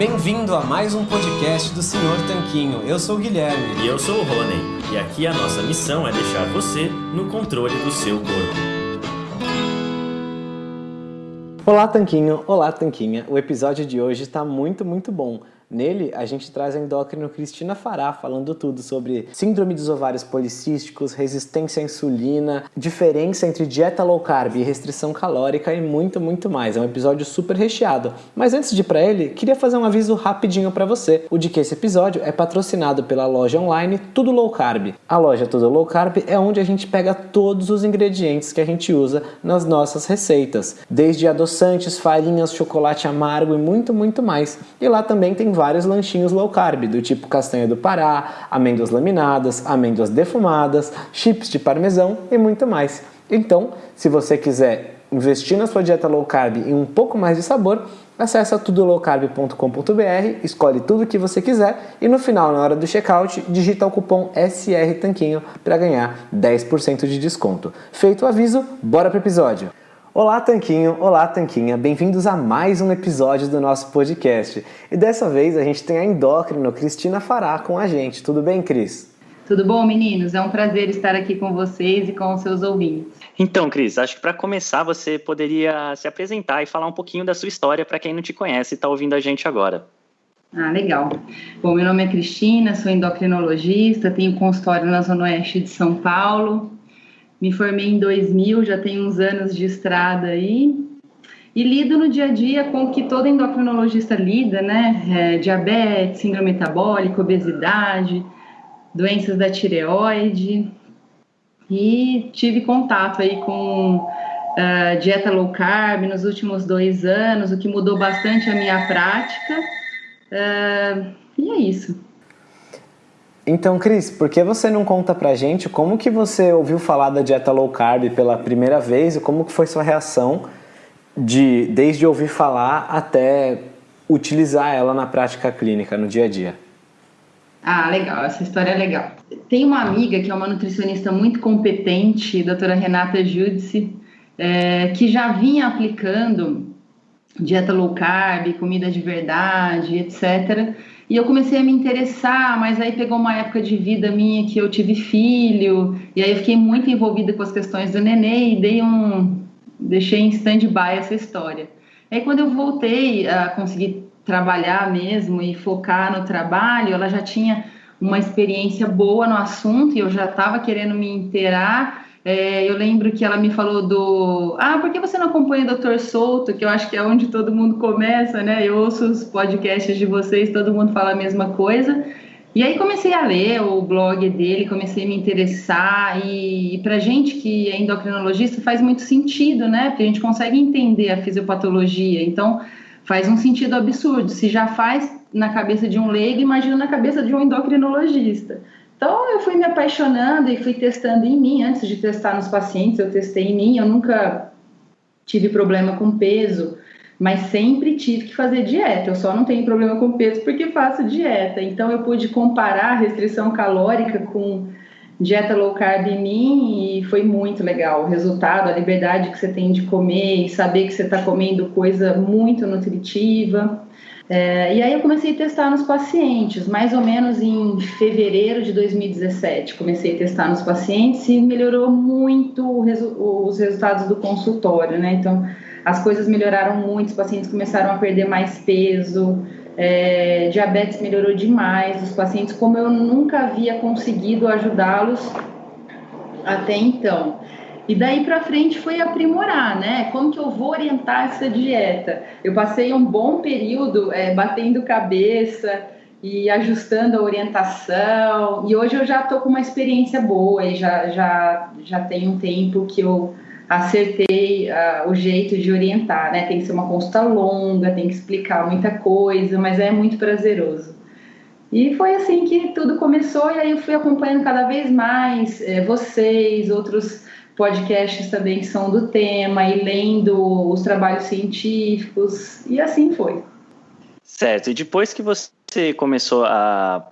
Bem-vindo a mais um podcast do Senhor Tanquinho. Eu sou o Guilherme. E eu sou o Rony. E aqui a nossa missão é deixar você no controle do seu corpo. Olá, Tanquinho. Olá, Tanquinha. O episódio de hoje está muito, muito bom. Nele, a gente traz a endócrino Cristina Fará falando tudo sobre síndrome dos ovários policísticos, resistência à insulina, diferença entre dieta low carb e restrição calórica e muito, muito mais. É um episódio super recheado. Mas antes de ir para ele, queria fazer um aviso rapidinho para você. O de que esse episódio é patrocinado pela loja online Tudo Low Carb. A loja Tudo Low Carb é onde a gente pega todos os ingredientes que a gente usa nas nossas receitas, desde adoçantes, farinhas, chocolate amargo e muito, muito mais. E lá também tem vários lanchinhos low carb, do tipo castanha do Pará, amêndoas laminadas, amêndoas defumadas, chips de parmesão e muito mais. Então, se você quiser investir na sua dieta low carb e um pouco mais de sabor, acessa tudolowcarb.com.br, escolhe tudo o que você quiser e no final, na hora do checkout, digita o cupom SR Tanquinho para ganhar 10% de desconto. Feito o aviso, bora pro episódio! Olá, Tanquinho! Olá, Tanquinha! Bem-vindos a mais um episódio do nosso podcast. E dessa vez a gente tem a endócrino Cristina Fará com a gente. Tudo bem, Cris? Tudo bom, meninos? É um prazer estar aqui com vocês e com os seus ouvintes. Então, Cris, acho que para começar você poderia se apresentar e falar um pouquinho da sua história para quem não te conhece e está ouvindo a gente agora. Ah, legal. Bom, meu nome é Cristina, sou endocrinologista, tenho consultório na Zona Oeste de São Paulo, me formei em 2000, já tenho uns anos de estrada aí. E lido no dia a dia com o que todo endocrinologista lida, né? É, diabetes, síndrome metabólica, obesidade, doenças da tireoide. E tive contato aí com uh, dieta low carb nos últimos dois anos, o que mudou bastante a minha prática. Uh, e é isso. Então, Cris, por que você não conta pra gente como que você ouviu falar da dieta low carb pela primeira vez e como que foi sua reação de desde ouvir falar até utilizar ela na prática clínica, no dia a dia? Ah, legal, essa história é legal. Tem uma amiga que é uma nutricionista muito competente, doutora Renata Judice, é, que já vinha aplicando dieta low carb, comida de verdade, etc. E eu comecei a me interessar, mas aí pegou uma época de vida minha que eu tive filho, e aí eu fiquei muito envolvida com as questões do neném e dei um deixei em stand-by essa história. Aí quando eu voltei a conseguir trabalhar mesmo e focar no trabalho, ela já tinha uma experiência boa no assunto e eu já estava querendo me inteirar é, eu lembro que ela me falou do. Ah, por que você não acompanha o Doutor Souto? Que eu acho que é onde todo mundo começa, né? Eu ouço os podcasts de vocês, todo mundo fala a mesma coisa. E aí comecei a ler o blog dele, comecei a me interessar. E, e para gente que é endocrinologista faz muito sentido, né? Porque a gente consegue entender a fisiopatologia. Então faz um sentido absurdo. Se já faz na cabeça de um leigo, imagina na cabeça de um endocrinologista. Então eu fui me apaixonando e fui testando em mim. Antes de testar nos pacientes, eu testei em mim. Eu nunca tive problema com peso, mas sempre tive que fazer dieta. Eu só não tenho problema com peso porque faço dieta. Então eu pude comparar a restrição calórica com dieta low carb em mim e foi muito legal. O resultado, a liberdade que você tem de comer e saber que você está comendo coisa muito nutritiva. É, e aí eu comecei a testar nos pacientes, mais ou menos em fevereiro de 2017. Comecei a testar nos pacientes e melhorou muito resu os resultados do consultório, né? Então, as coisas melhoraram muito, os pacientes começaram a perder mais peso, é, diabetes melhorou demais, os pacientes, como eu nunca havia conseguido ajudá-los até então. E daí para frente foi aprimorar, né? Como que eu vou orientar essa dieta? Eu passei um bom período é, batendo cabeça e ajustando a orientação. E hoje eu já estou com uma experiência boa e já, já, já tem um tempo que eu acertei uh, o jeito de orientar, né? Tem que ser uma consulta longa, tem que explicar muita coisa, mas é muito prazeroso. E foi assim que tudo começou, e aí eu fui acompanhando cada vez mais é, vocês, outros podcasts também que são do tema e lendo os trabalhos científicos e assim foi. Certo. E depois que você começou a,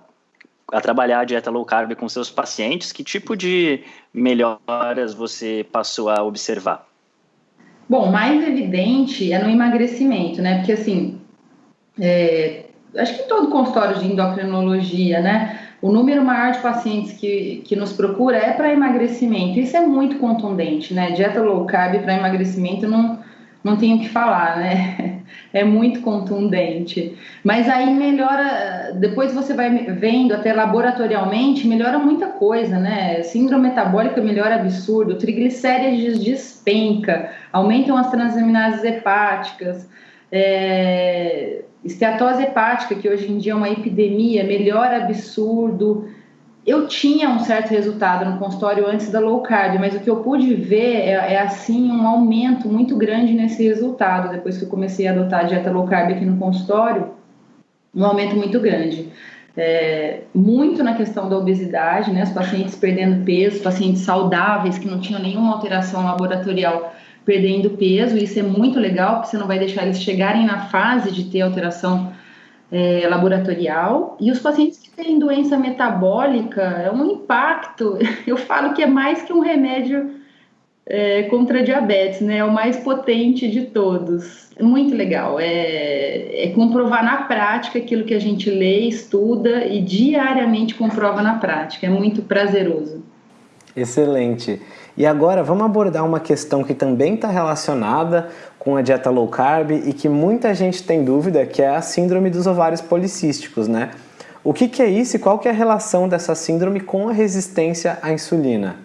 a trabalhar a dieta low carb com seus pacientes, que tipo de melhoras você passou a observar? Bom, mais evidente é no emagrecimento, né? Porque assim, é, acho que em todo consultório de endocrinologia, né? O número maior de pacientes que, que nos procura é para emagrecimento. Isso é muito contundente, né? Dieta low carb para emagrecimento não, não tenho o que falar, né? É muito contundente. Mas aí melhora, depois você vai vendo até laboratorialmente, melhora muita coisa, né? Síndrome metabólica melhora absurdo, triglicérides despenca, aumentam as transaminases hepáticas, é, esteatose hepática, que hoje em dia é uma epidemia, melhora absurdo eu tinha um certo resultado no consultório antes da low carb, mas o que eu pude ver é, é, assim um aumento muito grande nesse resultado depois que eu comecei a adotar a dieta low carb aqui no consultório, um aumento muito grande. É, muito na questão da obesidade, né? Os pacientes perdendo peso, pacientes saudáveis que não tinham nenhuma alteração laboratorial perdendo peso, isso é muito legal, porque você não vai deixar eles chegarem na fase de ter alteração é, laboratorial. E os pacientes que têm doença metabólica, é um impacto. Eu falo que é mais que um remédio é, contra diabetes, né? É o mais potente de todos. É muito legal. É, é comprovar na prática aquilo que a gente lê, estuda e diariamente comprova na prática. É muito prazeroso. Excelente. E agora vamos abordar uma questão que também está relacionada com a dieta low carb e que muita gente tem dúvida, que é a síndrome dos ovários policísticos, né? O que, que é isso e qual que é a relação dessa síndrome com a resistência à insulina?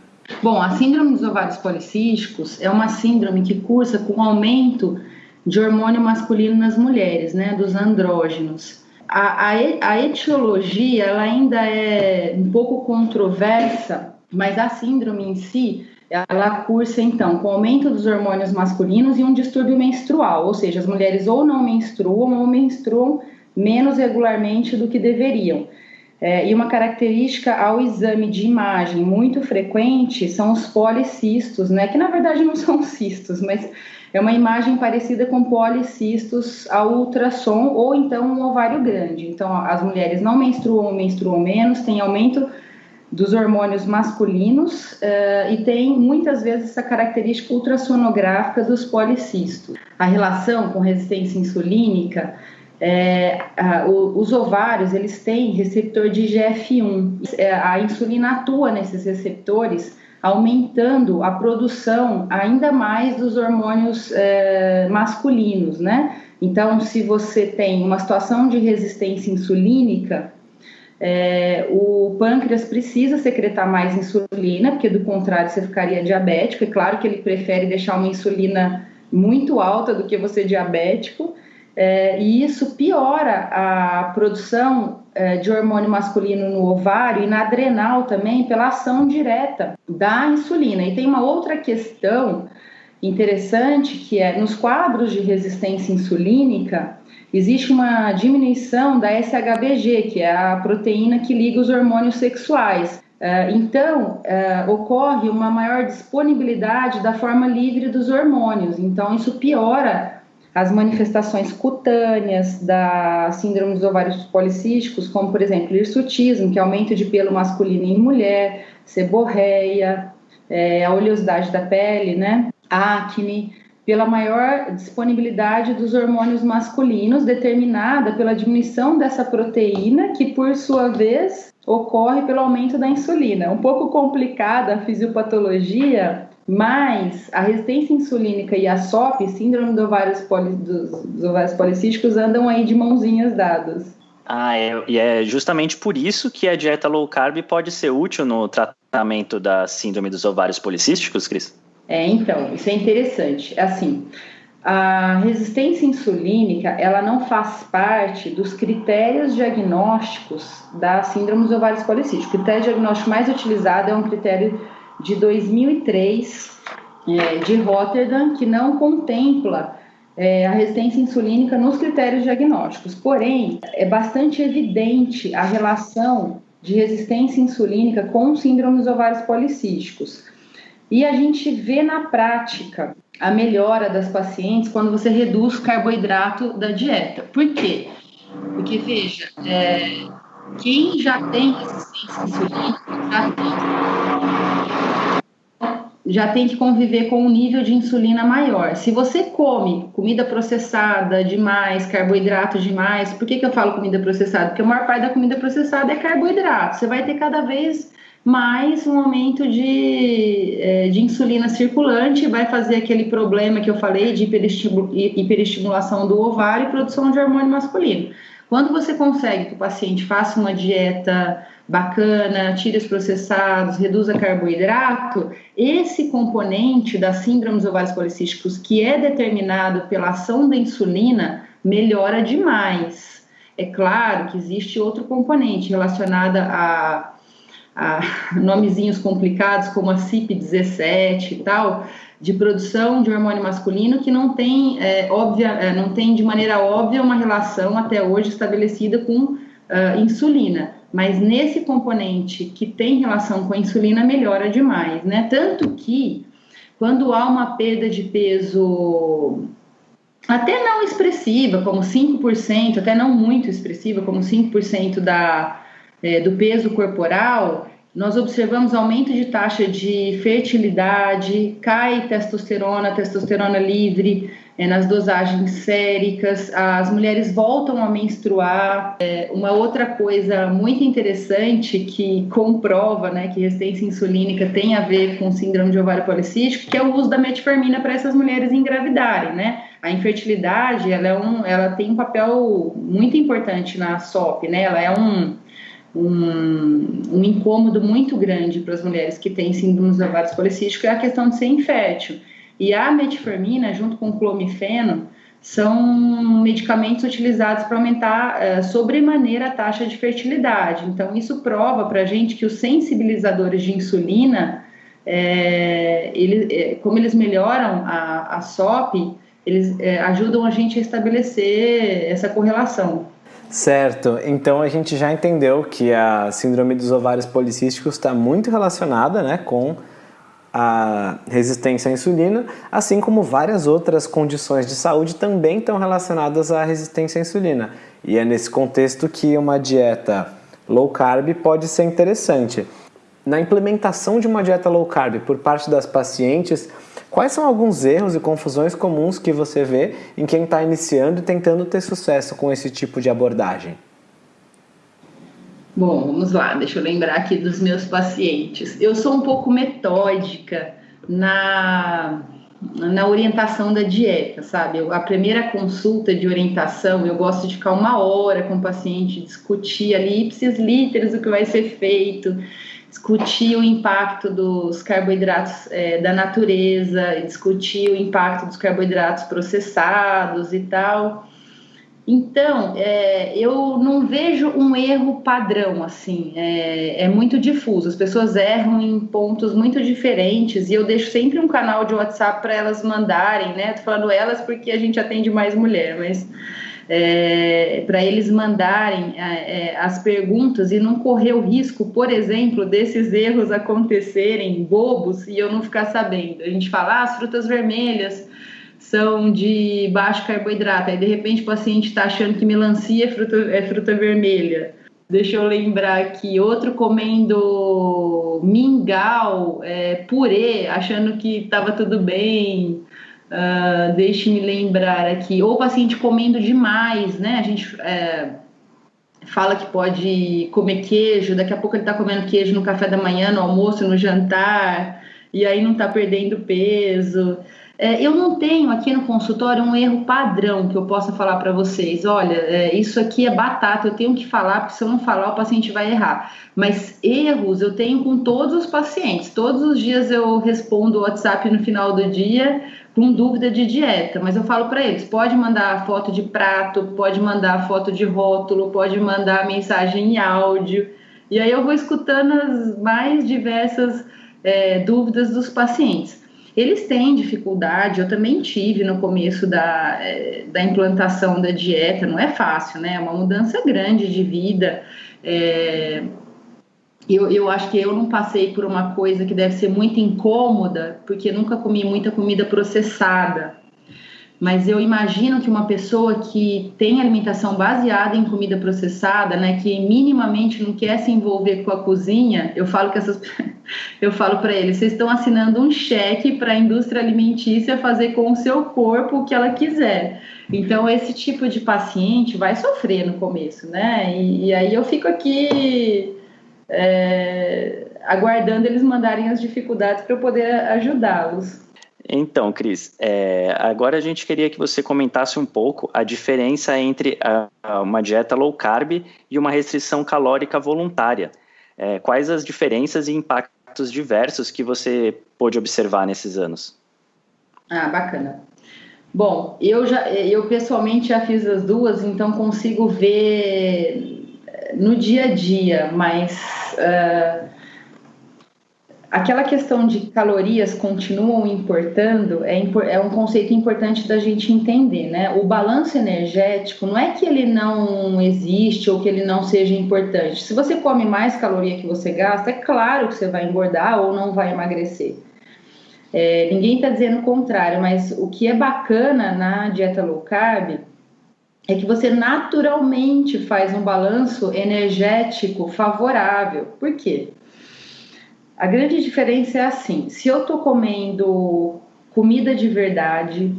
Bom, a síndrome dos ovários policísticos é uma síndrome que cursa com aumento de hormônio masculino nas mulheres, né, dos andrógenos. A, a, a etiologia ela ainda é um pouco controversa, mas a síndrome em si ela cursa então com aumento dos hormônios masculinos e um distúrbio menstrual, ou seja, as mulheres ou não menstruam ou menstruam menos regularmente do que deveriam. É, e uma característica ao exame de imagem muito frequente são os policistos, né? Que na verdade não são cistos, mas é uma imagem parecida com policistos ao ultrassom ou então um ovário grande. Então as mulheres não menstruam ou menstruam menos, tem aumento dos hormônios masculinos uh, e tem muitas vezes essa característica ultrassonográfica dos policistos. A relação com resistência insulínica, é, os ovários eles têm receptor de GF1. É, a insulina atua nesses receptores, aumentando a produção ainda mais dos hormônios é, masculinos, né? Então, se você tem uma situação de resistência insulínica, é, o pâncreas precisa secretar mais insulina, porque do contrário você ficaria diabético. É claro que ele prefere deixar uma insulina muito alta do que você diabético, é, e isso piora a produção é, de hormônio masculino no ovário e na adrenal também pela ação direta da insulina. E tem uma outra questão interessante que é nos quadros de resistência insulínica existe uma diminuição da SHBG, que é a proteína que liga os hormônios sexuais. É, então, é, ocorre uma maior disponibilidade da forma livre dos hormônios. Então, isso piora as manifestações cutâneas da síndrome dos ovários policísticos, como, por exemplo, hirsutismo, que é aumento de pelo masculino em mulher, seborreia, é, a oleosidade da pele, né? acne, pela maior disponibilidade dos hormônios masculinos, determinada pela diminuição dessa proteína, que por sua vez ocorre pelo aumento da insulina. Um pouco complicada a fisiopatologia, mas a resistência insulínica e a SOP, síndrome dos ovários, poli, dos, dos ovários policísticos, andam aí de mãozinhas dadas. Ah, é, e é justamente por isso que a dieta low carb pode ser útil no tratamento da síndrome dos ovários policísticos, Cris? É, então, isso é interessante. Assim, a resistência insulínica, ela não faz parte dos critérios diagnósticos da síndrome dos ovários policísticos. O critério diagnóstico mais utilizado é um critério de 2003 é, de Rotterdam, que não contempla é, a resistência insulínica nos critérios diagnósticos. Porém, é bastante evidente a relação de resistência insulínica com síndrome dos ovários policísticos. E a gente vê na prática a melhora das pacientes quando você reduz o carboidrato da dieta. Por quê? Porque, veja, é, quem já tem resistência insulínica já tem já tem que conviver com um nível de insulina maior. Se você come comida processada demais, carboidrato demais, por que, que eu falo comida processada? Porque a maior parte da comida processada é carboidrato. Você vai ter cada vez mais um aumento de, é, de insulina circulante, vai fazer aquele problema que eu falei de hiperestimulação do ovário e produção de hormônio masculino. Quando você consegue que o paciente faça uma dieta bacana, tire os processados, reduza carboidrato, esse componente das síndromes ovários policísticos, que é determinado pela ação da insulina, melhora demais. É claro que existe outro componente relacionado a, a nomezinhos complicados, como a CIP17 e tal, de produção de hormônio masculino que não tem, é, óbvia, é, não tem de maneira óbvia uma relação até hoje estabelecida com uh, insulina. Mas nesse componente que tem relação com a insulina, melhora demais, né? Tanto que quando há uma perda de peso até não expressiva, como 5%, até não muito expressiva, como 5% da, é, do peso corporal, nós observamos aumento de taxa de fertilidade, cai testosterona, testosterona livre é, nas dosagens séricas, as mulheres voltam a menstruar. É, uma outra coisa muito interessante que comprova né, que resistência insulínica tem a ver com síndrome de ovário policístico, que é o uso da metformina para essas mulheres engravidarem, né? A infertilidade, ela, é um, ela tem um papel muito importante na SOP, né? Ela é um um, um incômodo muito grande para as mulheres que têm síndrome dos ovários policísticos é a questão de ser infértil. E a metformina, junto com o clomifeno, são medicamentos utilizados para aumentar uh, sobremaneira a taxa de fertilidade. Então, isso prova para a gente que os sensibilizadores de insulina, é, ele, é, como eles melhoram a, a SOP, eles ajudam a gente a estabelecer essa correlação. Certo, então a gente já entendeu que a síndrome dos ovários policísticos está muito relacionada né, com a resistência à insulina, assim como várias outras condições de saúde também estão relacionadas à resistência à insulina. E é nesse contexto que uma dieta low carb pode ser interessante. Na implementação de uma dieta low carb por parte das pacientes, Quais são alguns erros e confusões comuns que você vê em quem está iniciando e tentando ter sucesso com esse tipo de abordagem? Bom, vamos lá, deixa eu lembrar aqui dos meus pacientes. Eu sou um pouco metódica na, na orientação da dieta, sabe? Eu, a primeira consulta de orientação, eu gosto de ficar uma hora com o paciente, discutir ali, ipsis literis, o que vai ser feito discutir o impacto dos carboidratos é, da natureza, discutir o impacto dos carboidratos processados e tal. Então, é, eu não vejo um erro padrão, assim, é, é, muito difuso. As pessoas erram em pontos muito diferentes e eu deixo sempre um canal de WhatsApp para elas mandarem, né? Tô falando elas porque a gente atende mais mulher, mas é, para eles mandarem é, é, as perguntas e não correr o risco, por exemplo, desses erros acontecerem bobos e eu não ficar sabendo. A gente fala, ah, as frutas vermelhas são de baixo carboidrato, aí de repente o paciente está achando que melancia é fruta, é fruta vermelha. Deixa eu lembrar aqui, outro comendo mingau, é, purê, achando que estava tudo bem. Uh, Deixe-me lembrar aqui, ou paciente comendo demais, né? A gente é, fala que pode comer queijo, daqui a pouco ele está comendo queijo no café da manhã, no almoço, no jantar, e aí não está perdendo peso. É, eu não tenho aqui no consultório um erro padrão que eu possa falar para vocês. Olha, é, isso aqui é batata, eu tenho que falar, porque se eu não falar, o paciente vai errar. Mas erros eu tenho com todos os pacientes. Todos os dias eu respondo o WhatsApp no final do dia com dúvida de dieta, mas eu falo para eles: pode mandar foto de prato, pode mandar foto de rótulo, pode mandar mensagem em áudio. E aí eu vou escutando as mais diversas é, dúvidas dos pacientes. Eles têm dificuldade, eu também tive no começo da, é, da implantação da dieta, não é fácil, né? É uma mudança grande de vida. É, eu, eu acho que eu não passei por uma coisa que deve ser muito incômoda, porque nunca comi muita comida processada. mas eu imagino que uma pessoa que tem alimentação baseada em comida processada, né, que minimamente não quer se envolver com a cozinha, eu falo que essas eu falo para eles, vocês estão assinando um cheque para a indústria alimentícia fazer com o seu corpo o que ela quiser. Então esse tipo de paciente vai sofrer no começo, né? E, e aí eu fico aqui é, aguardando eles mandarem as dificuldades para eu poder ajudá-los. Então, Cris, é, agora a gente queria que você comentasse um pouco a diferença entre a, a uma dieta low carb e uma restrição calórica voluntária. É, quais as diferenças e impactos diversos que você pôde observar nesses anos? Ah, bacana. Bom, eu já, eu pessoalmente já fiz as duas, então consigo ver no dia a dia, mas uh, aquela questão de calorias continuam importando é, é, um conceito importante da gente entender, né? O balanço energético não é que ele não existe ou que ele não seja importante. Se você come mais caloria que você gasta, é claro que você vai engordar ou não vai emagrecer. É, ninguém está dizendo o contrário, mas o que é bacana na dieta low carb é que você naturalmente faz um balanço energético favorável. Por quê? A grande diferença é assim: se eu estou comendo comida de verdade,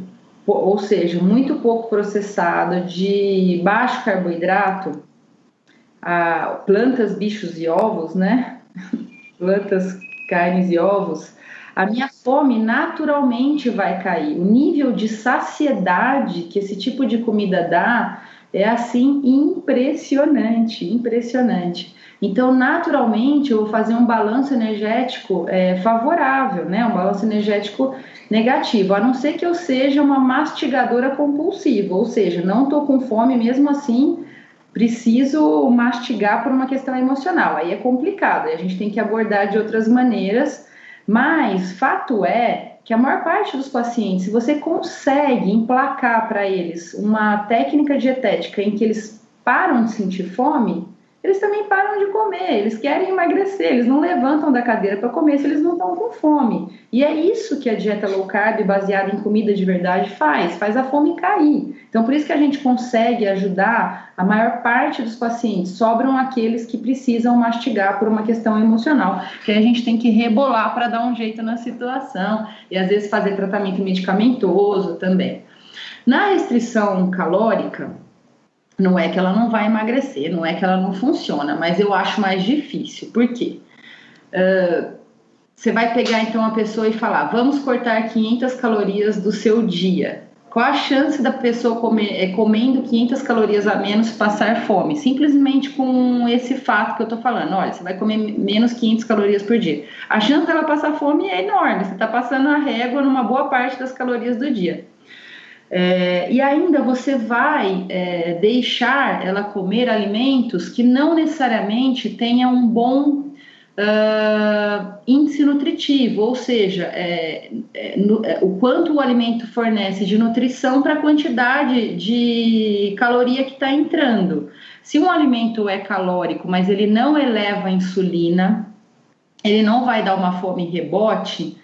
ou seja, muito pouco processado, de baixo carboidrato, plantas, bichos e ovos, né? plantas, carnes e ovos, a minha fome naturalmente vai cair. O nível de saciedade que esse tipo de comida dá é assim impressionante, impressionante. Então, naturalmente, eu vou fazer um balanço energético é, favorável, né? Um balanço energético negativo, a não ser que eu seja uma mastigadora compulsiva, ou seja, não estou com fome, mesmo assim preciso mastigar por uma questão emocional. Aí é complicado, a gente tem que abordar de outras maneiras, mas fato é que a maior parte dos pacientes, se você consegue emplacar para eles uma técnica dietética em que eles param de sentir fome, eles também param de comer, eles querem emagrecer, eles não levantam da cadeira para comer se eles não estão com fome. E é isso que a dieta low carb baseada em comida de verdade faz, faz a fome cair. Então por isso que a gente consegue ajudar a maior parte dos pacientes, sobram aqueles que precisam mastigar por uma questão emocional, que a gente tem que rebolar para dar um jeito na situação e às vezes fazer tratamento medicamentoso também. Na restrição calórica, não é que ela não vai emagrecer, não é que ela não funciona, mas eu acho mais difícil. Por quê? Uh, você vai pegar então uma pessoa e falar: vamos cortar 500 calorias do seu dia. Qual a chance da pessoa comer, é, comendo 500 calorias a menos passar fome? Simplesmente com esse fato que eu tô falando. Olha, você vai comer menos 500 calorias por dia. A chance dela passar fome é enorme. Você está passando a régua numa boa parte das calorias do dia. É, e ainda você vai é, deixar ela comer alimentos que não necessariamente tenham um bom uh, índice nutritivo, ou seja, é, é no, é, o quanto o alimento fornece de nutrição para a quantidade de caloria que está entrando. Se um alimento é calórico, mas ele não eleva a insulina, ele não vai dar uma fome rebote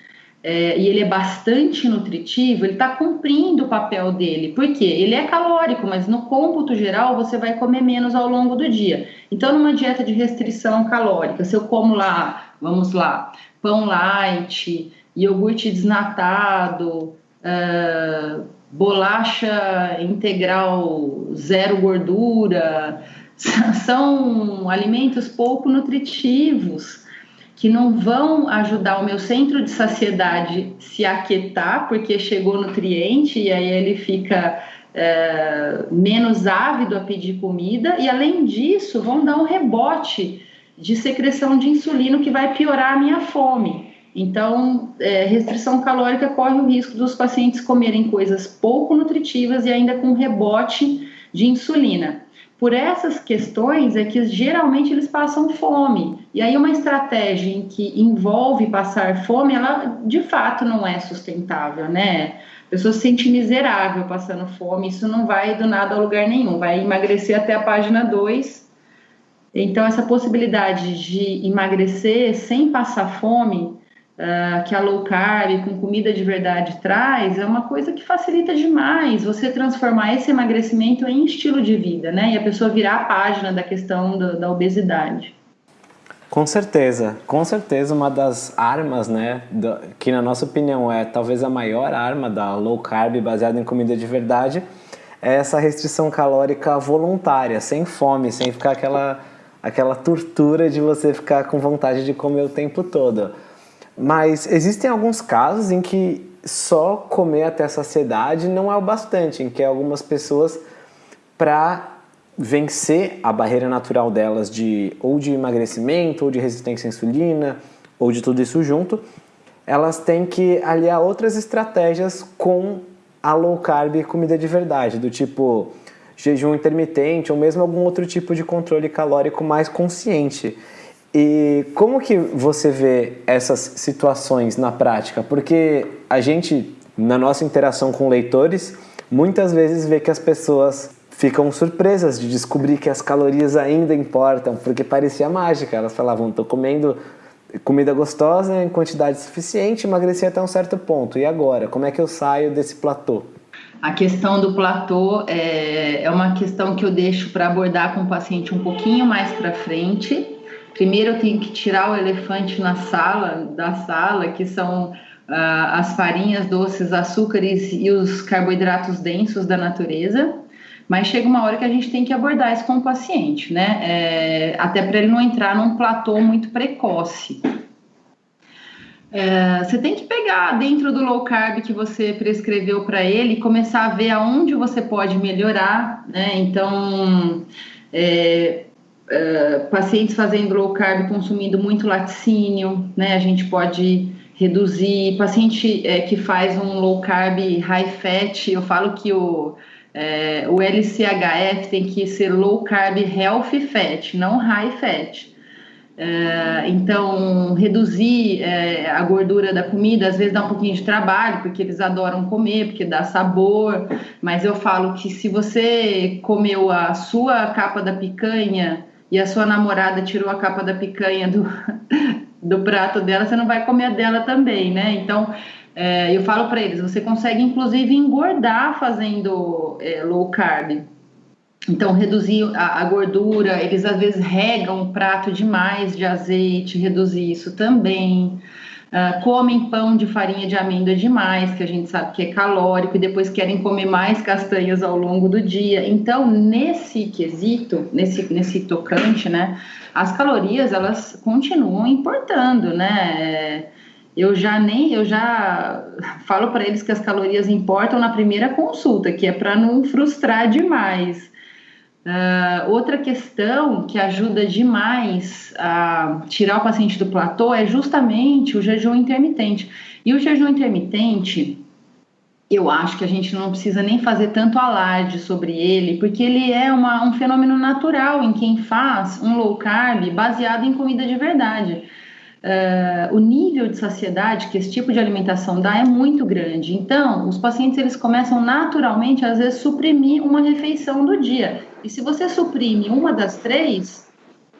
é, e ele é bastante nutritivo, ele está cumprindo o papel dele. Por quê? Ele é calórico, mas no cômputo geral você vai comer menos ao longo do dia. Então, numa dieta de restrição calórica, se eu como lá, vamos lá, pão light, iogurte desnatado, uh, bolacha integral zero gordura, são alimentos pouco nutritivos que não vão ajudar o meu centro de saciedade se aquietar, porque chegou nutriente e aí ele fica é, menos ávido a pedir comida, e além disso, vão dar um rebote de secreção de insulina que vai piorar a minha fome. Então, é, restrição calórica corre o risco dos pacientes comerem coisas pouco nutritivas e ainda com rebote de insulina por essas questões é que geralmente eles passam fome. E aí uma estratégia em que envolve passar fome, ela de fato não é sustentável, né? A pessoa se sente miserável passando fome, isso não vai do nada a lugar nenhum, vai emagrecer até a página 2. Então essa possibilidade de emagrecer sem passar fome uh, que a low carb com comida de verdade traz, é uma coisa que facilita demais você transformar esse emagrecimento em estilo de vida, né? E a pessoa virar a página da questão do, da obesidade. Com certeza, com certeza uma das armas, né, que na nossa opinião é talvez a maior arma da low carb baseada em comida de verdade, é essa restrição calórica voluntária, sem fome, sem ficar aquela, aquela tortura de você ficar com vontade de comer o tempo todo. Mas existem alguns casos em que só comer até saciedade não é o bastante, em que algumas pessoas, para vencer a barreira natural delas de ou de emagrecimento, ou de resistência à insulina, ou de tudo isso junto, elas têm que aliar outras estratégias com a low carb e comida de verdade, do tipo jejum intermitente ou mesmo algum outro tipo de controle calórico mais consciente. E como que você vê essas situações na prática? Porque a gente, na nossa interação com leitores, muitas vezes vê que as pessoas ficam surpresas de descobrir que as calorias ainda importam, porque parecia mágica. Elas falavam, estou comendo comida gostosa em quantidade suficiente, emagreci até um certo ponto. E agora? Como é que eu saio desse platô? A questão do platô é, é uma questão que eu deixo para abordar com o paciente um pouquinho mais para frente Primeiro eu tenho que tirar o elefante na sala, da sala, que são ah, as farinhas, doces, açúcares e os carboidratos densos da natureza. Mas chega uma hora que a gente tem que abordar isso com o paciente, né? É, até para ele não entrar num platô muito precoce. É, você tem que pegar dentro do low carb que você prescreveu para ele e começar a ver aonde você pode melhorar, né? Então, é, pacientes fazendo low carb consumindo muito laticínio, né? A gente pode reduzir. Paciente é, que faz um low carb high fat, eu falo que o, é, o LCHF tem que ser low carb healthy fat, não high fat. Então, reduzir é, a gordura da comida às vezes dá um pouquinho de trabalho, porque eles adoram comer, porque dá sabor. Mas eu falo que se você comeu a sua capa da picanha e a sua namorada tirou a capa da picanha do, do prato dela, você não vai comer a dela também, né? Então, é, eu falo para eles, você consegue inclusive engordar fazendo é, low carb. Então, reduzir a, a, gordura, eles às vezes regam o prato demais de azeite, reduzir isso também. Uh, comem pão de farinha de amêndoa demais, que a gente sabe que é calórico, e depois querem comer mais castanhas ao longo do dia. Então, nesse quesito, nesse, nesse tocante, né, as calorias elas continuam importando, né? Eu já nem, eu já falo para eles que as calorias importam na primeira consulta, que é para não frustrar demais. Uh, outra questão que ajuda demais a tirar o paciente do platô é justamente o jejum intermitente. E o jejum intermitente, eu acho que a gente não precisa nem fazer tanto alarde sobre ele, porque ele é uma, um fenômeno natural em quem faz um low carb baseado em comida de verdade. Uh, o nível de saciedade que esse tipo de alimentação dá é muito grande. Então, os pacientes eles começam naturalmente, às vezes, suprimir uma refeição do dia. E se você suprime uma das três,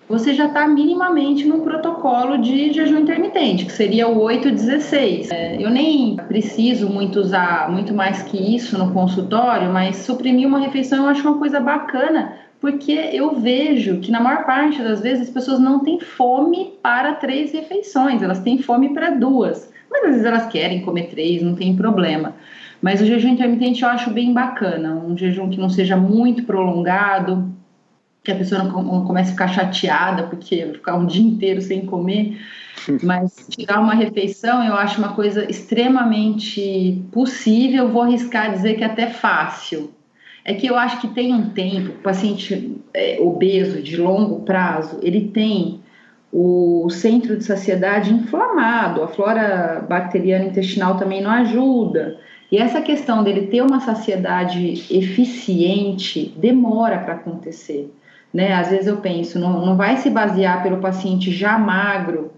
você já está minimamente num protocolo de jejum intermitente, que seria o 8-16. É, eu nem preciso muito usar muito mais que isso no consultório, mas suprimir uma refeição eu acho uma coisa bacana, porque eu vejo que na maior parte das vezes as pessoas não têm fome para três refeições, elas têm fome para duas. Mas às vezes elas querem comer três, não tem problema. Mas o jejum intermitente eu acho bem bacana, um jejum que não seja muito prolongado, que a pessoa não comece a ficar chateada porque ficar um dia inteiro sem comer. Mas tirar uma refeição eu acho uma coisa extremamente possível, vou arriscar dizer que é até fácil. É que eu acho que tem um tempo, o paciente é, obeso de longo prazo, ele tem o centro de saciedade inflamado, a flora bacteriana intestinal também não ajuda. E essa questão dele ter uma saciedade eficiente demora para acontecer. Né? Às vezes eu penso, não, não vai se basear pelo paciente já magro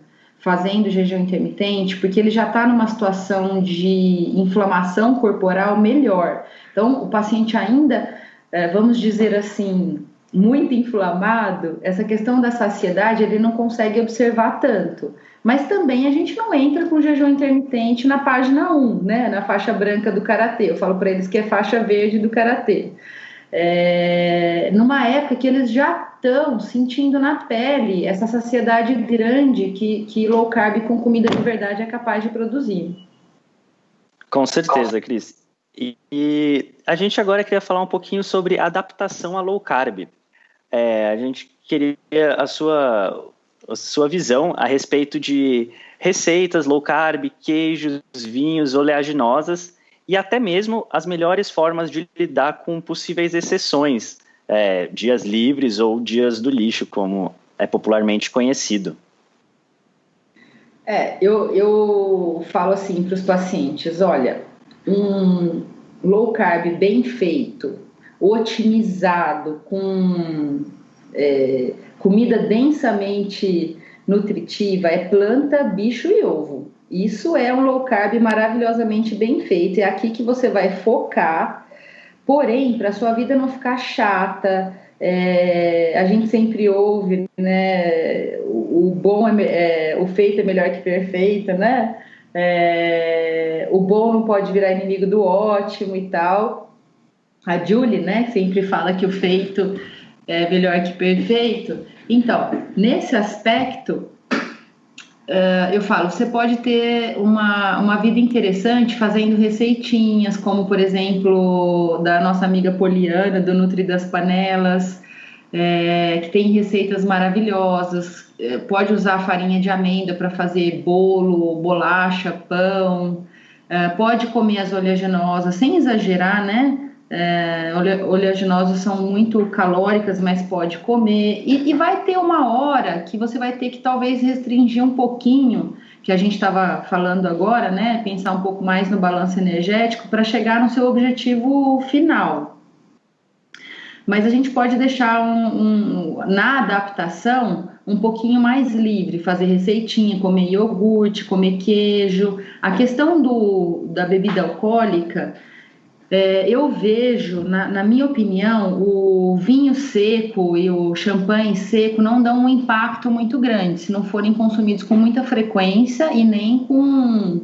fazendo jejum intermitente, porque ele já está numa situação de inflamação corporal melhor. Então, o paciente ainda, é, vamos dizer assim, muito inflamado, essa questão da saciedade ele não consegue observar tanto. Mas também a gente não entra com jejum intermitente na página 1, né, na faixa branca do karatê. Eu falo para eles que é faixa verde do karatê. É, numa época que eles já estão sentindo na pele essa saciedade grande que, que low carb com comida de verdade é capaz de produzir. Com certeza, Cris. E, e a gente agora queria falar um pouquinho sobre adaptação a low carb. É, a gente queria a sua, a sua visão a respeito de receitas low carb, queijos, vinhos, oleaginosas e até mesmo as melhores formas de lidar com possíveis exceções, é, dias livres ou dias do lixo, como é popularmente conhecido. É, eu, eu falo assim para os pacientes: olha, um low carb bem feito, otimizado, com é, comida densamente nutritiva, é planta, bicho e ovo. Isso é um low carb maravilhosamente bem feito. É aqui que você vai focar. Porém, para sua vida não ficar chata, é, a gente sempre ouve, né? O, o bom é, é, o feito é melhor que perfeito, né? É, o bom não pode virar inimigo do ótimo e tal a Julie, né, sempre fala que o feito é melhor que perfeito. Então, nesse aspecto, uh, eu falo, você pode ter uma, uma vida interessante fazendo receitinhas, como por exemplo da nossa amiga Poliana, do Nutri das Panelas, é, que tem receitas maravilhosas. É, pode usar farinha de amêndoa para fazer bolo, bolacha, pão. É, pode comer as oleaginosas, sem exagerar, né? É, oleaginosas são muito calóricas, mas pode comer. E, e, vai ter uma hora que você vai ter que talvez restringir um pouquinho, que a gente estava falando agora, né? Pensar um pouco mais no balanço energético para chegar no seu objetivo final. Mas a gente pode deixar um, um, na adaptação um pouquinho mais livre, fazer receitinha, comer iogurte, comer queijo. A questão do, da bebida alcoólica é, eu vejo, na, na, minha opinião, o vinho seco e o champanhe seco não dão um impacto muito grande se não forem consumidos com muita frequência e nem com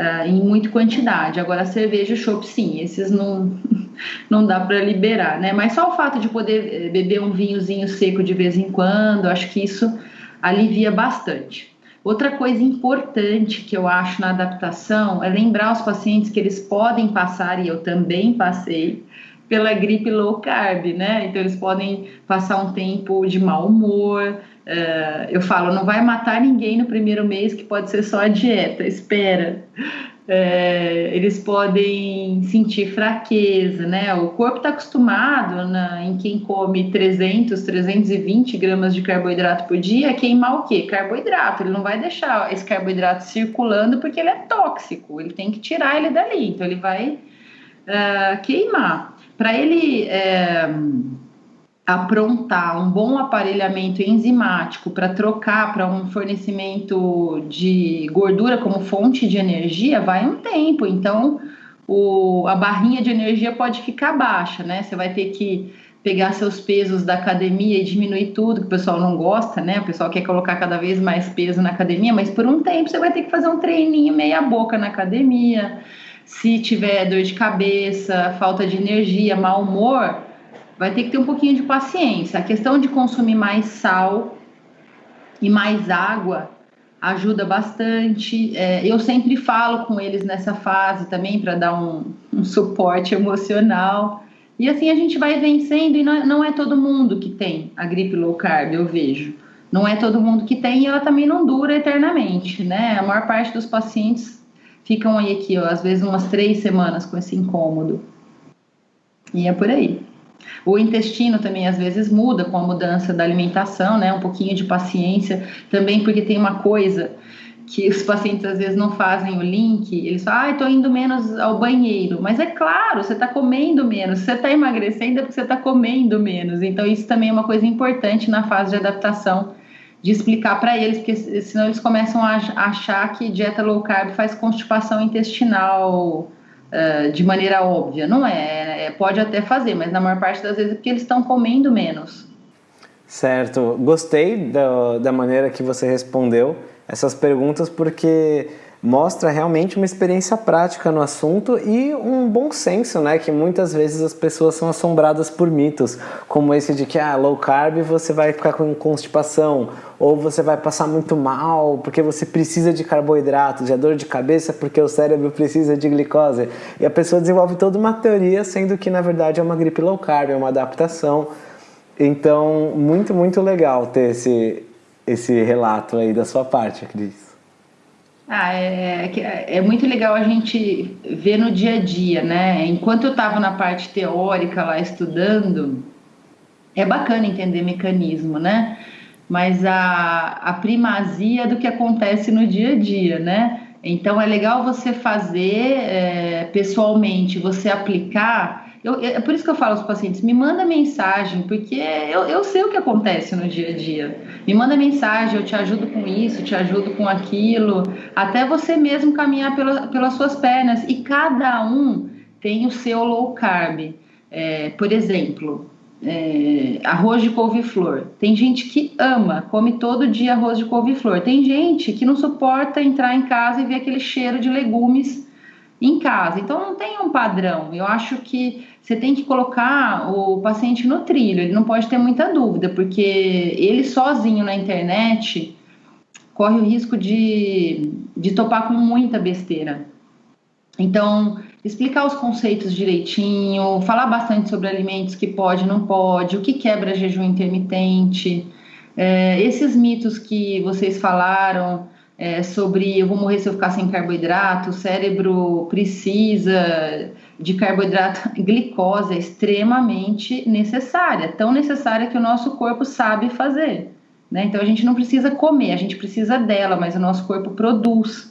uh, em muita quantidade. Agora, cerveja e chopp, sim, esses não, não dá para liberar, né? Mas só o fato de poder eh, beber um vinhozinho seco de vez em quando, acho que isso alivia bastante. Outra coisa importante que eu acho na adaptação é lembrar os pacientes que eles podem passar, e eu também passei, pela gripe low carb, né? Então eles podem passar um tempo de mau humor. Uh, eu falo, não vai matar ninguém no primeiro mês, que pode ser só a dieta, espera é, eles podem sentir fraqueza, né? O corpo está acostumado na, em quem come 300, 320 gramas de carboidrato por dia a queimar o quê? Carboidrato. Ele não vai deixar esse carboidrato circulando porque ele é tóxico. Ele tem que tirar ele dali. Então ele vai uh, queimar. Para ele uh, aprontar um bom aparelhamento enzimático para trocar para um fornecimento de gordura como fonte de energia, vai um tempo. Então, o, a barrinha de energia pode ficar baixa, né? Você vai ter que pegar seus pesos da academia e diminuir tudo, que o pessoal não gosta, né? O pessoal quer colocar cada vez mais peso na academia, mas por um tempo você vai ter que fazer um treininho meia boca na academia. Se tiver dor de cabeça, falta de energia, mau humor, vai ter que ter um pouquinho de paciência. A questão de consumir mais sal e mais água ajuda bastante. É, eu sempre falo com eles nessa fase também para dar um, um, suporte emocional. E assim a gente vai vencendo, e não, é, não é todo mundo que tem a gripe low carb, eu vejo. Não é todo mundo que tem e ela também não dura eternamente, né? A maior parte dos pacientes ficam aí aqui, ó, às vezes umas três semanas com esse incômodo. E é por aí. O intestino também às vezes muda com a mudança da alimentação, né? Um pouquinho de paciência também, porque tem uma coisa que os pacientes às vezes não fazem o link, eles falam, ah, estou indo menos ao banheiro. Mas é claro, você está comendo menos. Você está emagrecendo é porque você está comendo menos. Então, isso também é uma coisa importante na fase de adaptação, de explicar para eles, porque senão eles começam a achar que dieta low carb faz constipação intestinal uh, de maneira óbvia. Não é, é, pode até fazer, mas na maior parte das vezes é porque eles estão comendo menos. Certo, gostei da, da maneira que você respondeu essas perguntas porque mostra realmente uma experiência prática no assunto e um bom senso, né? Que muitas vezes as pessoas são assombradas por mitos, como esse de que ah, low carb você vai ficar com constipação, ou você vai passar muito mal porque você precisa de carboidratos, de dor de cabeça porque o cérebro precisa de glicose. E a pessoa desenvolve toda uma teoria, sendo que na verdade é uma gripe low carb, é uma adaptação. Então, muito, muito legal ter esse, esse relato aí da sua parte, Cris. Ah, é, é, é, muito legal a gente ver no dia a dia, né? Enquanto eu estava na parte teórica lá estudando, é bacana entender mecanismo, né? Mas a, a primazia do que acontece no dia a dia, né? Então é legal você fazer é, pessoalmente, você aplicar eu, é por isso que eu falo aos pacientes, me manda mensagem, porque eu, eu sei o que acontece no dia a dia. Me manda mensagem, eu te ajudo com isso, te ajudo com aquilo, até você mesmo caminhar pela, pelas suas pernas. E cada um tem o seu low carb. É, por exemplo, é, arroz de couve-flor. Tem gente que ama, come todo dia arroz de couve-flor. Tem gente que não suporta entrar em casa e ver aquele cheiro de legumes em casa. Então não tem um padrão. Eu acho que você tem que colocar o paciente no trilho, ele não pode ter muita dúvida, porque ele sozinho na internet corre o risco de, de topar com muita besteira. Então, explicar os conceitos direitinho, falar bastante sobre alimentos que pode, não pode, o que quebra jejum intermitente, é, esses mitos que vocês falaram é, sobre eu vou morrer se eu ficar sem carboidrato, o cérebro precisa de carboidrato, glicose é extremamente necessária, tão necessária que o nosso corpo sabe fazer. Né? Então a gente não precisa comer, a gente precisa dela, mas o nosso corpo produz.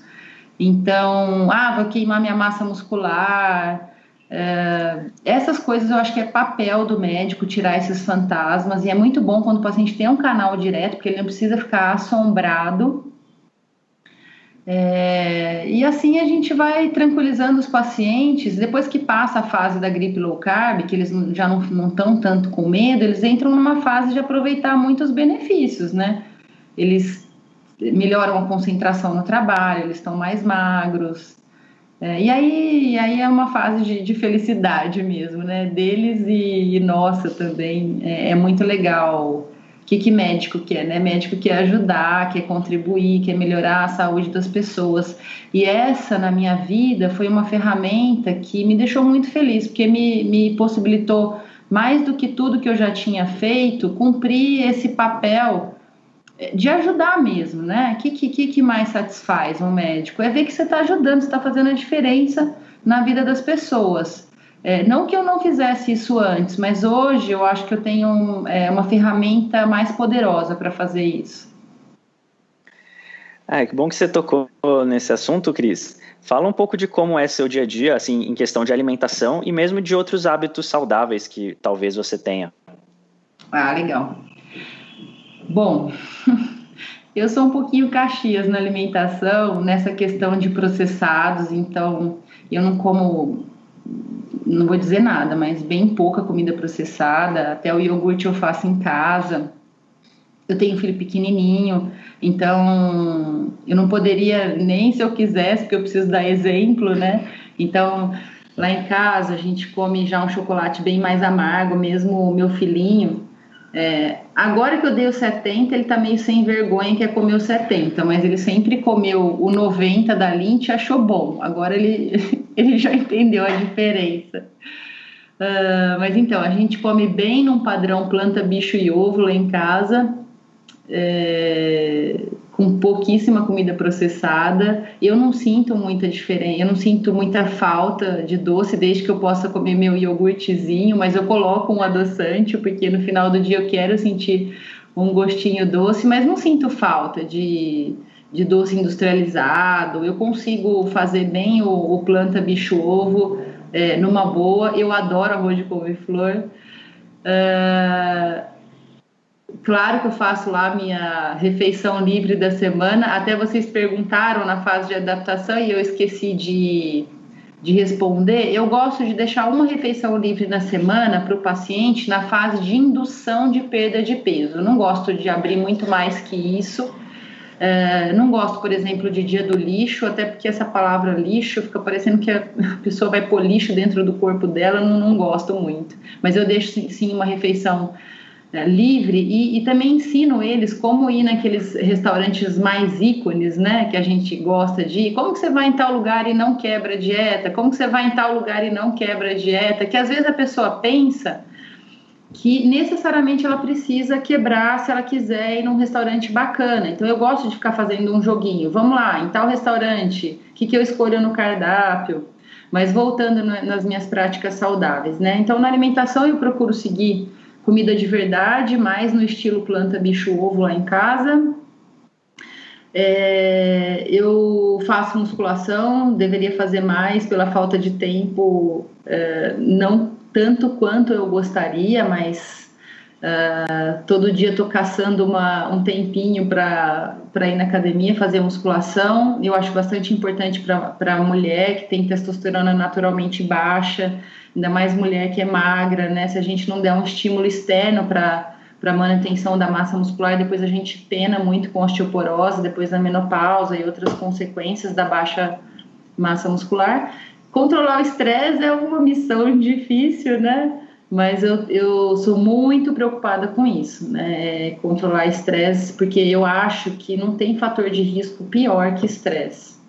Então, ah, vou queimar minha massa muscular. É, essas coisas eu acho que é papel do médico tirar esses fantasmas, e é muito bom quando o paciente tem um canal direto, porque ele não precisa ficar assombrado é, e assim a gente vai tranquilizando os pacientes. Depois que passa a fase da gripe low carb, que eles já não estão tanto com medo, eles entram numa fase de aproveitar muitos benefícios, né? Eles melhoram a concentração no trabalho, eles estão mais magros. É, e aí, aí é uma fase de, de felicidade mesmo, né? Deles e, e nossa também. É, é muito legal que, que médico quer, né? Médico quer ajudar, quer contribuir, quer melhorar a saúde das pessoas. E essa, na minha vida, foi uma ferramenta que me deixou muito feliz, porque me, me possibilitou, mais do que tudo que eu já tinha feito, cumprir esse papel de ajudar mesmo, né? O que, que, que mais satisfaz um médico? É ver que você está ajudando, você está fazendo a diferença na vida das pessoas. É, não que eu não fizesse isso antes, mas hoje eu acho que eu tenho um, é, uma ferramenta mais poderosa para fazer isso. Ah, que bom que você tocou nesse assunto, Cris. Fala um pouco de como é seu dia a dia, assim, em questão de alimentação e mesmo de outros hábitos saudáveis que talvez você tenha. Ah, legal. Bom, eu sou um pouquinho caxias na alimentação, nessa questão de processados, então eu não como não vou dizer nada, mas bem pouca comida processada, até o iogurte eu faço em casa. Eu tenho um filho pequenininho, então eu não poderia nem se eu quisesse, porque eu preciso dar exemplo, né? Então, lá em casa a gente come já um chocolate bem mais amargo, mesmo o meu filhinho, é, agora que eu dei o 70, ele tá meio sem vergonha que é comer o 70, mas ele sempre comeu o 90 da Lint e achou bom. Agora ele, ele já entendeu a diferença. Uh, mas então, a gente come bem num padrão planta, bicho e ovo lá em casa. É, com pouquíssima comida processada. Eu não sinto muita diferença, eu não sinto muita falta de doce desde que eu possa comer meu iogurtezinho, mas eu coloco um adoçante porque no final do dia eu quero sentir um gostinho doce, mas não sinto falta de, de doce industrializado. Eu consigo fazer bem o, o planta bicho ovo é, numa boa. Eu adoro arroz de couve-flor. Uh, Claro que eu faço lá minha refeição livre da semana. Até vocês perguntaram na fase de adaptação e eu esqueci de, de responder, eu gosto de deixar uma refeição livre na semana para o paciente na fase de indução de perda de peso. Eu não gosto de abrir muito mais que isso. Uh, não gosto, por exemplo, de dia do lixo, até porque essa palavra lixo fica parecendo que a pessoa vai pôr lixo dentro do corpo dela, não, não gosto muito. Mas eu deixo sim uma refeição uh, livre e, e, também ensino eles como ir naqueles restaurantes mais ícones, né, que a gente gosta de ir. Como que você vai em tal lugar e não quebra a dieta? Como que você vai em tal lugar e não quebra a dieta? Que às vezes a pessoa pensa que necessariamente ela precisa quebrar se ela quiser ir num restaurante bacana. Então eu gosto de ficar fazendo um joguinho. Vamos lá, em tal restaurante, o que, que eu escolho no cardápio? Mas voltando nas minhas práticas saudáveis, né? Então na alimentação eu procuro seguir comida de verdade, mais no estilo planta, bicho, ovo lá em casa. É, eu faço musculação, deveria fazer mais pela falta de tempo, é, não tanto quanto eu gostaria, mas uh, todo dia estou caçando uma, um tempinho para ir na academia fazer musculação. Eu acho bastante importante para a mulher que tem testosterona naturalmente baixa, ainda mais mulher que é magra, né? Se a gente não der um estímulo externo para para manutenção da massa muscular, depois a gente pena muito com osteoporose, depois da menopausa e outras consequências da baixa massa muscular. Controlar o estresse é uma missão difícil, né? Mas eu, eu sou muito preocupada com isso, né? Controlar estresse, porque eu acho que não tem fator de risco pior que estresse.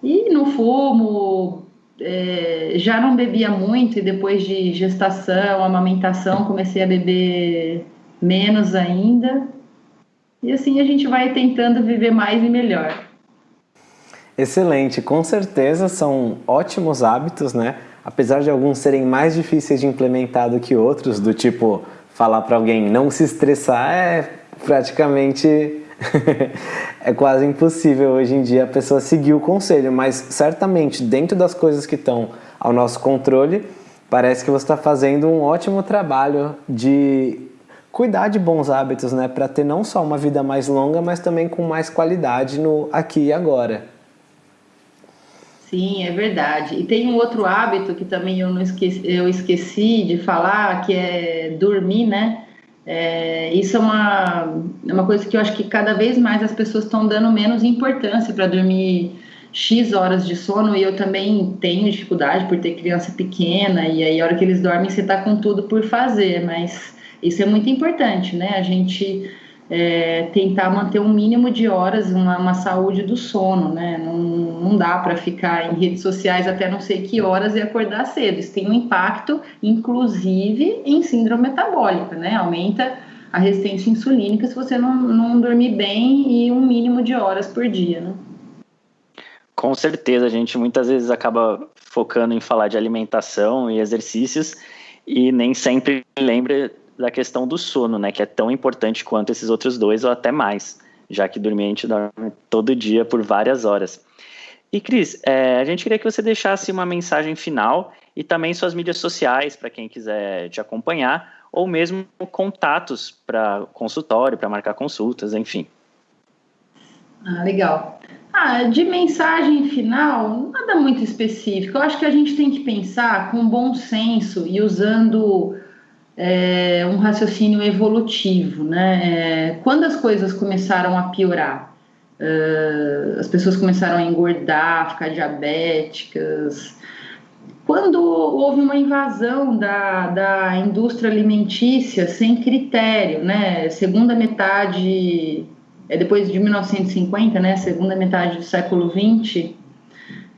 E no fumo, é, já não bebia muito, e depois de gestação, amamentação, comecei a beber menos ainda. E assim a gente vai tentando viver mais e melhor. Excelente, com certeza são ótimos hábitos, né? Apesar de alguns serem mais difíceis de implementar do que outros, do tipo falar para alguém não se estressar é praticamente é quase impossível hoje em dia a pessoa seguir o conselho, mas certamente dentro das coisas que estão ao nosso controle, parece que você está fazendo um ótimo trabalho de cuidar de bons hábitos, né, para ter não só uma vida mais longa, mas também com mais qualidade no aqui e agora. Sim, é verdade. E tem um outro hábito que também eu, não esqueci, eu esqueci de falar, que é dormir, né? É, isso é uma, é uma coisa que eu acho que cada vez mais as pessoas estão dando menos importância para dormir X horas de sono e eu também tenho dificuldade por ter criança pequena e aí a hora que eles dormem você está com tudo por fazer, mas isso é muito importante, né? A gente é, tentar manter um mínimo de horas, uma, uma saúde do sono, né? Não, não dá para ficar em redes sociais até não sei que horas e acordar cedo. Isso tem um impacto, inclusive, em síndrome metabólica, né? Aumenta a resistência insulínica se você não, não dormir bem e um mínimo de horas por dia, né? Com certeza, a gente muitas vezes acaba focando em falar de alimentação e exercícios e nem sempre lembra da questão do sono, né, que é tão importante quanto esses outros dois ou até mais, já que dormir a gente dorme todo dia por várias horas. E Cris, é, a gente queria que você deixasse uma mensagem final e também suas mídias sociais para quem quiser te acompanhar, ou mesmo contatos para consultório, para marcar consultas, enfim. Ah, legal. Ah, de mensagem final, nada muito específico. Eu acho que a gente tem que pensar com bom senso e usando é, um raciocínio evolutivo, né? É, quando as coisas começaram a piorar, uh, as pessoas começaram a engordar, ficar diabéticas, quando houve uma invasão da, da indústria alimentícia sem critério, né? Segunda metade, é depois de 1950, né? Segunda metade do século 20.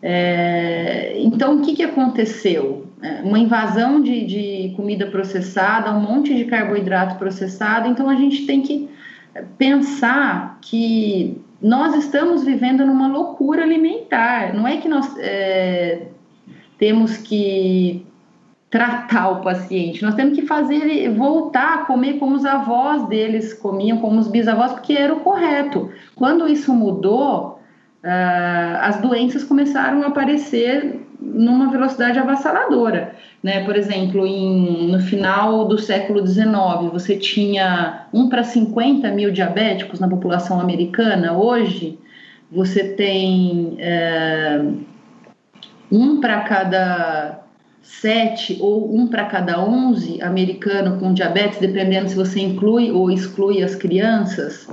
É, então, o que, que aconteceu? É, uma invasão de, de comida processada, um monte de carboidrato processado. Então a gente tem que pensar que nós estamos vivendo numa loucura alimentar. Não é que nós é, temos que tratar o paciente, nós temos que fazer ele voltar a comer como os avós deles comiam, como os bisavós, porque era o correto. Quando isso mudou, uh, as doenças começaram a aparecer numa velocidade avassaladora. Né? Por exemplo, em, no final do século XIX, você tinha 1 para 50 mil diabéticos na população americana. Hoje, você tem é, um para cada sete ou um para cada onze americano com diabetes, dependendo se você inclui ou exclui as crianças.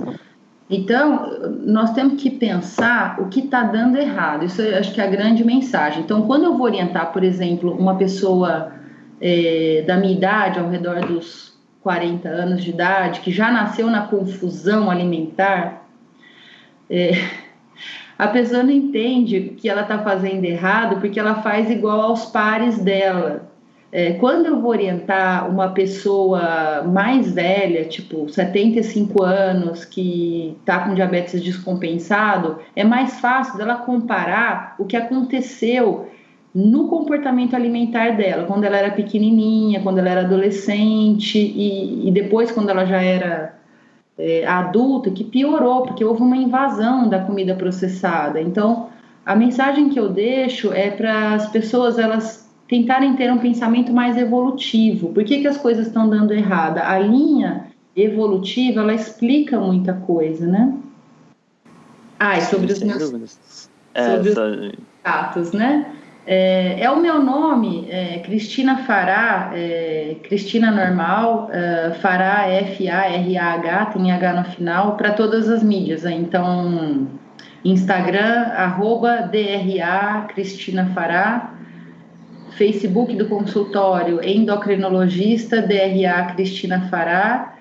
Então, nós temos que pensar o que está dando errado. Isso eu acho que é a grande mensagem. Então, quando eu vou orientar, por exemplo, uma pessoa é, da minha idade, ao redor dos 40 anos de idade, que já nasceu na confusão alimentar, é, a pessoa não entende que ela está fazendo errado porque ela faz igual aos pares dela. É, quando eu vou orientar uma pessoa mais velha, tipo 75 anos, que está com diabetes descompensado, é mais fácil dela comparar o que aconteceu no comportamento alimentar dela, quando ela era pequenininha, quando ela era adolescente e, e depois quando ela já era é, adulta, que piorou, porque houve uma invasão da comida processada. Então, a mensagem que eu deixo é para as pessoas elas tentarem ter um pensamento mais evolutivo. Por que, que as coisas estão dando errada? A linha evolutiva, ela explica muita coisa, né? Ah, e sobre os meus... Sobre os gatos, né? É, é, o meu nome, é, Cristina Fará, é, Cristina Normal, é, Fará, F-A-R-A-H, tem H no final, para todas as mídias. Né? Então, Instagram, arroba DRA Cristina Fará, Facebook do consultório endocrinologista DRA Cristina Fará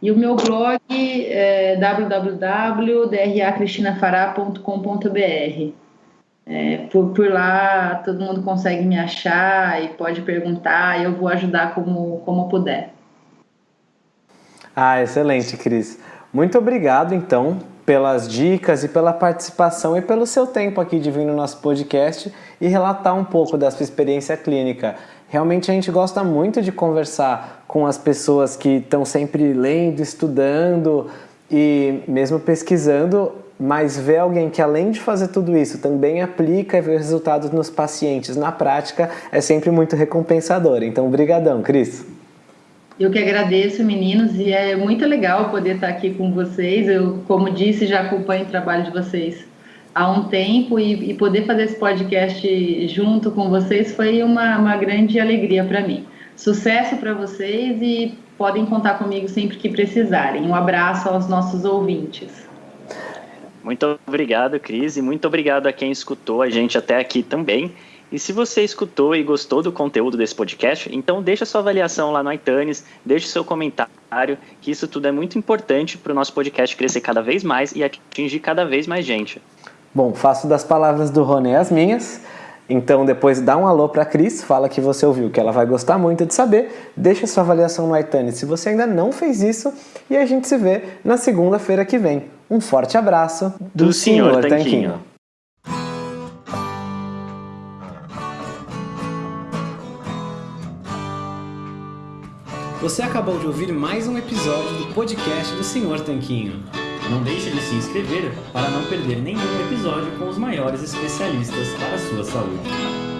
e o meu blog é www.dracristinafará.com.br. É, por, por lá todo mundo consegue me achar e pode perguntar eu vou ajudar como, como puder. Ah, excelente, Cris. Muito obrigado, então, pelas dicas e pela participação e pelo seu tempo aqui de vir no nosso podcast e relatar um pouco da sua experiência clínica. Realmente a gente gosta muito de conversar com as pessoas que estão sempre lendo, estudando e mesmo pesquisando, mas ver alguém que além de fazer tudo isso também aplica e vê resultados nos pacientes na prática é sempre muito recompensador. Então, brigadão, Cris. Eu que agradeço, meninos, e é muito legal poder estar aqui com vocês. Eu, como disse, já acompanho o trabalho de vocês há um tempo e, e poder fazer esse podcast junto com vocês foi uma, uma grande alegria para mim. Sucesso para vocês e podem contar comigo sempre que precisarem. Um abraço aos nossos ouvintes. Muito obrigado, Cris, e muito obrigado a quem escutou a gente até aqui também. E se você escutou e gostou do conteúdo desse podcast, então deixa sua avaliação lá no iTunes, deixe seu comentário, que isso tudo é muito importante para o nosso podcast crescer cada vez mais e atingir cada vez mais gente. Bom, faço das palavras do Rony as minhas. Então depois dá um alô para a Cris, fala que você ouviu, que ela vai gostar muito de saber. Deixa sua avaliação no iTunes se você ainda não fez isso e a gente se vê na segunda-feira que vem. Um forte abraço do, do Senhor, Senhor Tanquinho. Tanquinho. Você acabou de ouvir mais um episódio do podcast do Senhor Tanquinho. Não deixe de se inscrever para não perder nenhum episódio com os maiores especialistas para a sua saúde.